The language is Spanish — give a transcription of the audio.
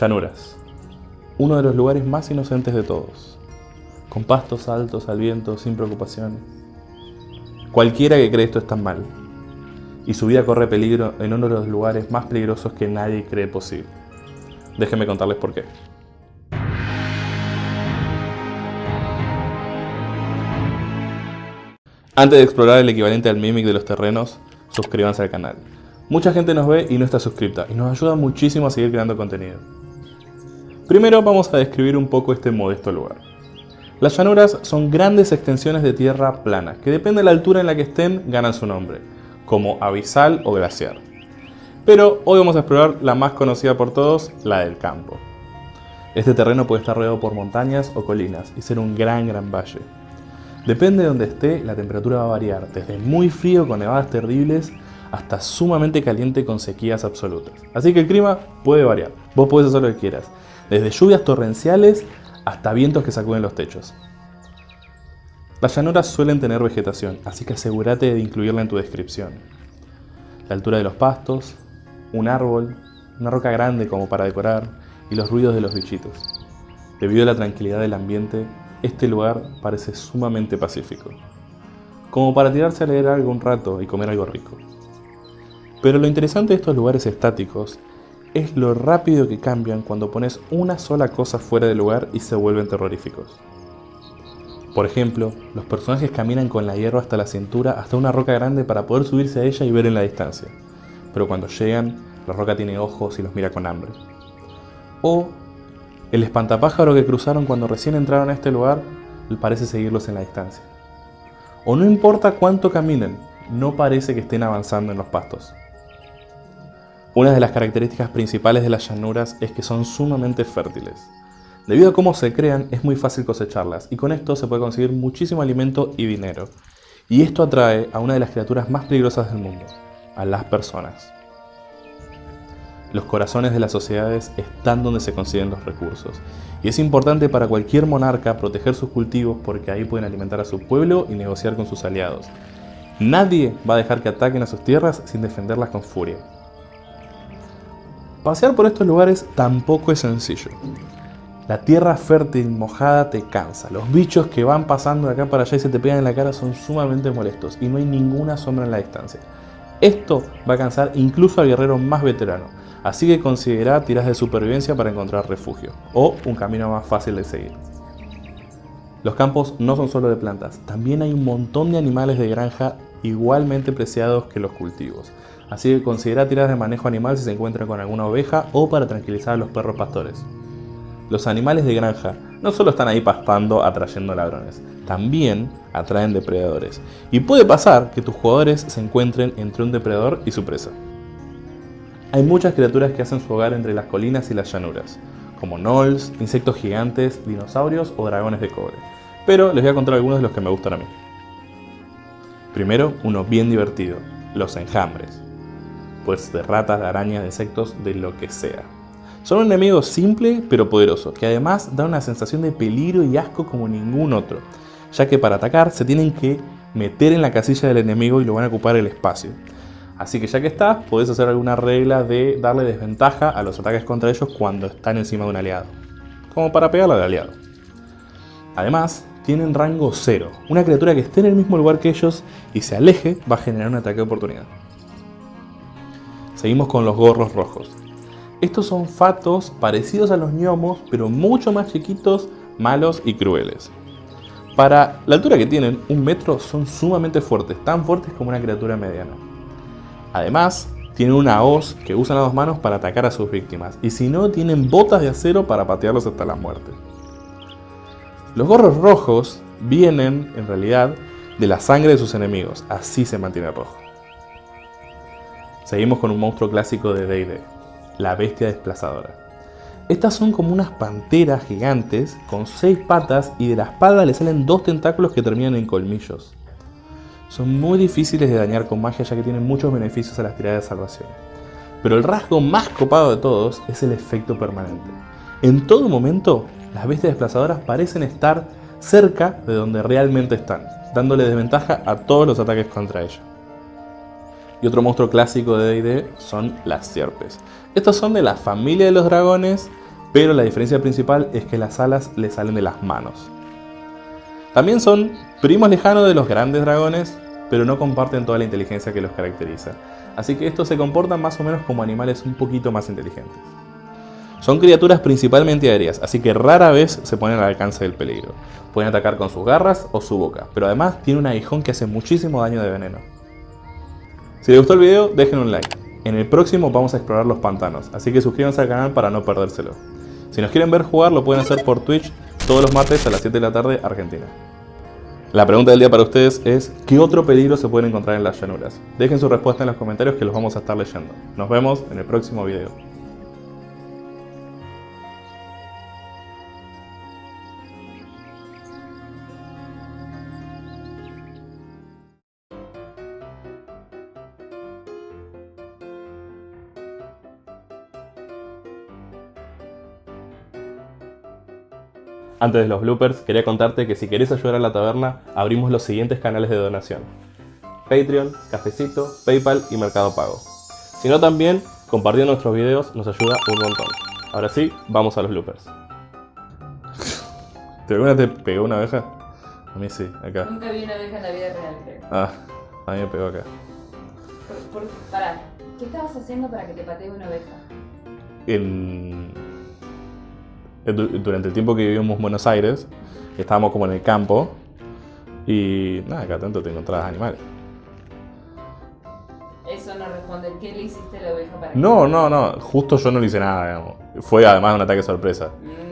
Llanuras. Uno de los lugares más inocentes de todos. Con pastos altos al viento, sin preocupaciones. Cualquiera que cree esto está mal. Y su vida corre peligro en uno de los lugares más peligrosos que nadie cree posible. Déjenme contarles por qué. Antes de explorar el equivalente al Mimic de los terrenos, suscríbanse al canal. Mucha gente nos ve y no está suscripta, y nos ayuda muchísimo a seguir creando contenido. Primero vamos a describir un poco este modesto lugar. Las llanuras son grandes extensiones de tierra plana, que depende de la altura en la que estén, ganan su nombre, como abisal o glaciar. Pero hoy vamos a explorar la más conocida por todos, la del campo. Este terreno puede estar rodeado por montañas o colinas y ser un gran gran valle. Depende de donde esté, la temperatura va a variar, desde muy frío con nevadas terribles hasta sumamente caliente con sequías absolutas. Así que el clima puede variar, vos podés hacer lo que quieras, desde lluvias torrenciales hasta vientos que sacuden los techos. Las llanuras suelen tener vegetación, así que asegúrate de incluirla en tu descripción. La altura de los pastos, un árbol, una roca grande como para decorar y los ruidos de los bichitos. Debido a la tranquilidad del ambiente, este lugar parece sumamente pacífico, como para tirarse a leer algo un rato y comer algo rico. Pero lo interesante de estos lugares estáticos es lo rápido que cambian cuando pones una sola cosa fuera de lugar y se vuelven terroríficos. Por ejemplo, los personajes caminan con la hierba hasta la cintura hasta una roca grande para poder subirse a ella y ver en la distancia. Pero cuando llegan, la roca tiene ojos y los mira con hambre. O el espantapájaro que cruzaron cuando recién entraron a este lugar parece seguirlos en la distancia. O no importa cuánto caminen, no parece que estén avanzando en los pastos. Una de las características principales de las llanuras es que son sumamente fértiles. Debido a cómo se crean, es muy fácil cosecharlas y con esto se puede conseguir muchísimo alimento y dinero. Y esto atrae a una de las criaturas más peligrosas del mundo, a las personas. Los corazones de las sociedades están donde se consiguen los recursos. Y es importante para cualquier monarca proteger sus cultivos porque ahí pueden alimentar a su pueblo y negociar con sus aliados. Nadie va a dejar que ataquen a sus tierras sin defenderlas con furia. Pasear por estos lugares tampoco es sencillo. La tierra fértil mojada te cansa. Los bichos que van pasando de acá para allá y se te pegan en la cara son sumamente molestos y no hay ninguna sombra en la distancia. Esto va a cansar incluso al guerrero más veterano así que considera tiras de supervivencia para encontrar refugio, o un camino más fácil de seguir. Los campos no son solo de plantas, también hay un montón de animales de granja igualmente preciados que los cultivos, así que considera tiras de manejo animal si se encuentra con alguna oveja o para tranquilizar a los perros pastores. Los animales de granja no solo están ahí pastando atrayendo ladrones, también atraen depredadores, y puede pasar que tus jugadores se encuentren entre un depredador y su presa. Hay muchas criaturas que hacen su hogar entre las colinas y las llanuras, como gnolls, insectos gigantes, dinosaurios o dragones de cobre. Pero les voy a contar algunos de los que me gustan a mí. Primero, uno bien divertido, los enjambres. Pues de ratas, de arañas, de insectos, de lo que sea. Son un enemigo simple pero poderoso, que además da una sensación de peligro y asco como ningún otro, ya que para atacar se tienen que meter en la casilla del enemigo y lo van a ocupar el espacio. Así que ya que estás, podés hacer alguna regla de darle desventaja a los ataques contra ellos cuando están encima de un aliado. Como para pegarle al aliado. Además, tienen rango 0. Una criatura que esté en el mismo lugar que ellos y se aleje va a generar un ataque de oportunidad. Seguimos con los gorros rojos. Estos son fatos parecidos a los gnomos, pero mucho más chiquitos, malos y crueles. Para la altura que tienen, un metro, son sumamente fuertes, tan fuertes como una criatura mediana. Además, tienen una hoz que usan las dos manos para atacar a sus víctimas, y si no, tienen botas de acero para patearlos hasta la muerte. Los gorros rojos vienen, en realidad, de la sangre de sus enemigos, así se mantiene rojo. Seguimos con un monstruo clásico de D&D, la bestia desplazadora. Estas son como unas panteras gigantes con seis patas y de la espalda le salen dos tentáculos que terminan en colmillos. Son muy difíciles de dañar con magia ya que tienen muchos beneficios a las tiradas de salvación. Pero el rasgo más copado de todos es el efecto permanente. En todo momento, las bestias desplazadoras parecen estar cerca de donde realmente están, dándole desventaja a todos los ataques contra ella. Y otro monstruo clásico de D&D son las sierpes. Estos son de la familia de los dragones, pero la diferencia principal es que las alas le salen de las manos. También son primos lejanos de los grandes dragones, pero no comparten toda la inteligencia que los caracteriza. Así que estos se comportan más o menos como animales un poquito más inteligentes. Son criaturas principalmente aéreas, así que rara vez se ponen al alcance del peligro. Pueden atacar con sus garras o su boca, pero además tiene un aguijón que hace muchísimo daño de veneno. Si les gustó el video, dejen un like. En el próximo vamos a explorar los pantanos, así que suscríbanse al canal para no perdérselo. Si nos quieren ver jugar, lo pueden hacer por Twitch todos los martes a las 7 de la tarde, Argentina. La pregunta del día para ustedes es, ¿qué otro peligro se puede encontrar en las llanuras? Dejen su respuesta en los comentarios que los vamos a estar leyendo. Nos vemos en el próximo video. Antes de los bloopers, quería contarte que si querés ayudar a la taberna, abrimos los siguientes canales de donación. Patreon, Cafecito, Paypal y Mercado Pago. Si no también, compartiendo nuestros videos nos ayuda un montón. Ahora sí, vamos a los bloopers. ¿Te alguna te pegó una abeja? A mí sí, acá. Nunca vi una abeja en la vida real, creo. Ah, a mí me pegó acá. Por, por- pará, ¿qué estabas haciendo para que te patee una oveja? En... du- Durante el tiempo que vivimos en Buenos Aires, estábamos como en el campo y nada, cada tanto te encontrabas animales. Eso no responde. ¿Qué le hiciste a la oveja para No, no, no, justo yo no le hice nada, digamos. Fue además un ataque sorpresa. Mm,